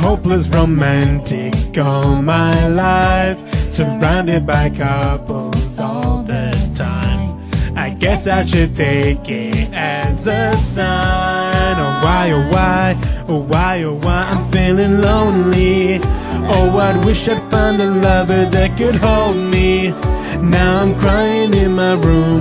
hopeless romantic all my life, surrounded by couples all the time. I guess I should take it as a sign. Oh why, oh why, oh why, oh why I'm feeling lonely. Oh, I wish I'd find a lover that could hold me. Now I'm crying in my room.